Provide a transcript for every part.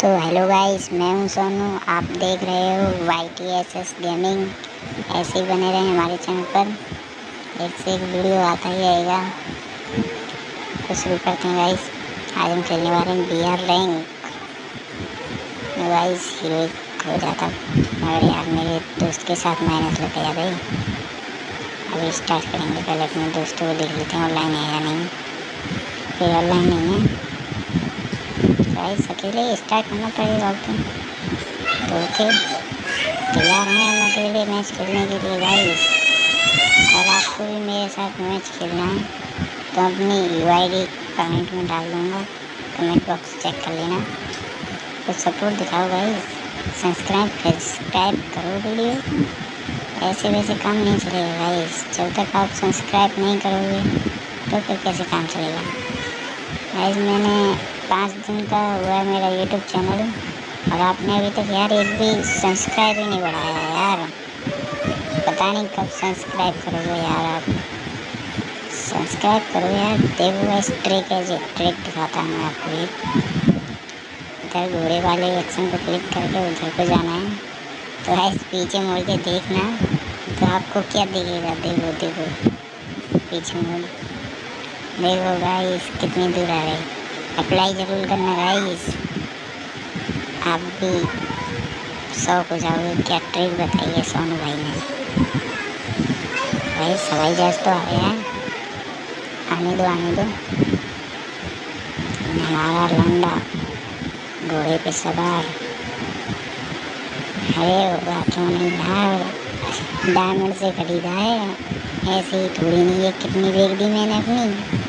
तो hello guys, मैं हूँ सोनू। आप देख रहे हो Y T S S gaming ऐसे ही बने रहें हमारे चैनल पर। एक से एक वीडियो आता ही रहेगा। तो शुरू करते हैं गाइस। आज हम खेलने वाले हैं B R rank guys heroic हो जाता। मगर यार, मेरे दोस्त के साथ मेहनत लग गया भाई। अभी स्टार्ट करेंगे पहले अपने दोस्तों को देख लेते हैं ऑनलाइन है या नहीं। फिर ऑनलाइन नहीं है। गाइस अकेले स्टार्ट करना पड़ेगा अब तो ओके तैयार हैं हम अकेले मैच खेलने के लिए गाइस और आपको भी मेरे साथ मैच खेलना है तो अपनी यू आई कमेंट में डाल दूँगा कमेंट बॉक्स चेक कर लेना कुछ सपोर्ट दिखाओ गाइस सब्सक्राइब सब्सक्राइब करो वीडियो ऐसे वैसे काम नहीं चलेगा गाइस जब तक आप सब्सक्राइब नहीं करोगे तो फिर कैसे काम चलेगा गाइस मैंने पाँच दिन का हुआ है मेरा यूट्यूब चैनल और आपने अभी तक यार एक भी सब्सक्राइब ही नहीं बढ़ाया यार। पता नहीं कब सब्सक्राइब करोगे यार आप। सब्सक्राइब करो यार, देखो इस ट्रिक है जो। ट्रिक दिखाता हूँ आपको एक इधर घोड़े वाले एक्शन को क्लिक करके उधर को जाना है। तो ऐसे पीछे मुड़ के देखना। तो आपको क्या दिखेगा? देखो देखो। पीछे मुड़। देखो गाइस कितनी दूर आ रही। अप्लाई ज़रूर करना गाइस आप भी शौक हो जाओगे, क्या ट्रिक बताइए सोनू भाई ने? भाई, सवाई जहाज़ तो आ गया आने दो आने दो। हमारा लंडा घोड़े पे सवार। अरे होगा क्यों नहीं यार डायमंड से खरीदा है। ऐसे ही थोड़ी नहीं है, कितनी बेच दी मैंने अपनी।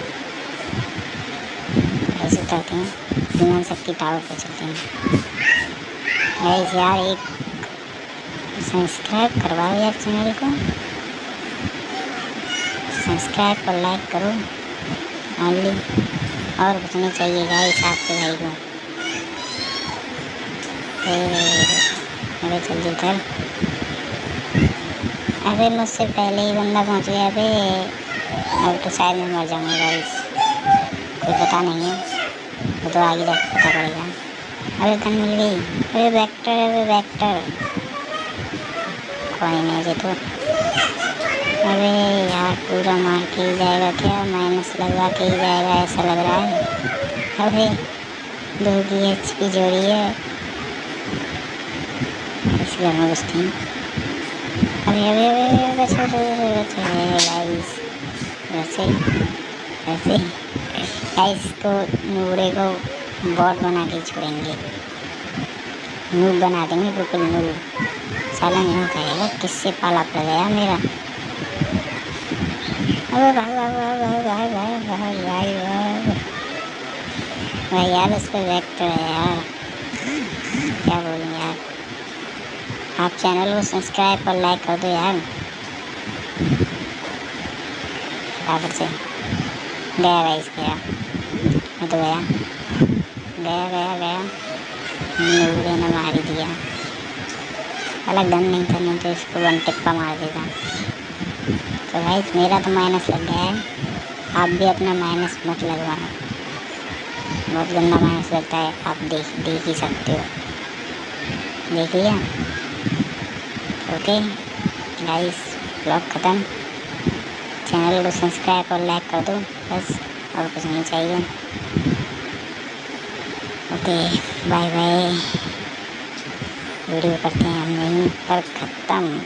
ऐसे हैं विमान शक्ति टावर पर चलते हैं। ऐसे यार, एक सब्सक्राइब करवाओ यार चैनल को। सब्सक्राइब और लाइक करो। ओनली और कुछ नहीं चाहिए गाइस आपके भाई को। अरे मुझसे पहले ही बंदा पहुँच गया, अबे। अब तो शायद मैं मर जाऊँगा गाइस कोई पता नहीं है। वो तो आगे जाकर पता पड़ेगा अरे गन मिल गई? अरे वेक्टर अरे वेक्टर कोई नहीं जे तो अरे यार, पूरा मार के ही जाएगा क्या? माइनस लगवा के ही जाएगा, ऐसा लग रहा है। अरे दो की एच पी जोड़ी है। इस घर में घुसते हैं अरे अरे अरे बचे बचे गाइस वैसे वैसे इसको नूरे को बॉट बना के छोड़ेंगे नूब बना देंगे बिल्कुल नूब साला यूँ कहेगा किससे पाला पड़ गया मेरा अरे भाई भाई भाई भाई भाई भाई भाई भाई भाई भाई यार उस पर वेक्टर है यार क्या बोलूँ यार आप चैनल को सब्सक्राइब और लाइक कर दो यार बराबर से गया गाइस गया मैं तो गया। गया गया गया। नूरे ने मार दिया। अलग गन नहीं था, नहीं तो इसको वन टिप्पा मार देता तो भाई, मेरा तो माइनस लग गया है। आप भी अपना माइनस मत लगवाना। बहुत गंदा माइनस लगता है। आप देख देख ही सकते हो। देख लिया? ओके गाइस ब्लॉग ख़त्म। चैनल को सब्सक्राइब और लाइक कर दो। बस, और कुछ नहीं चाहिए। Okay bye bye. वीडियो करते हैं हम यहीं पर ख़त्म।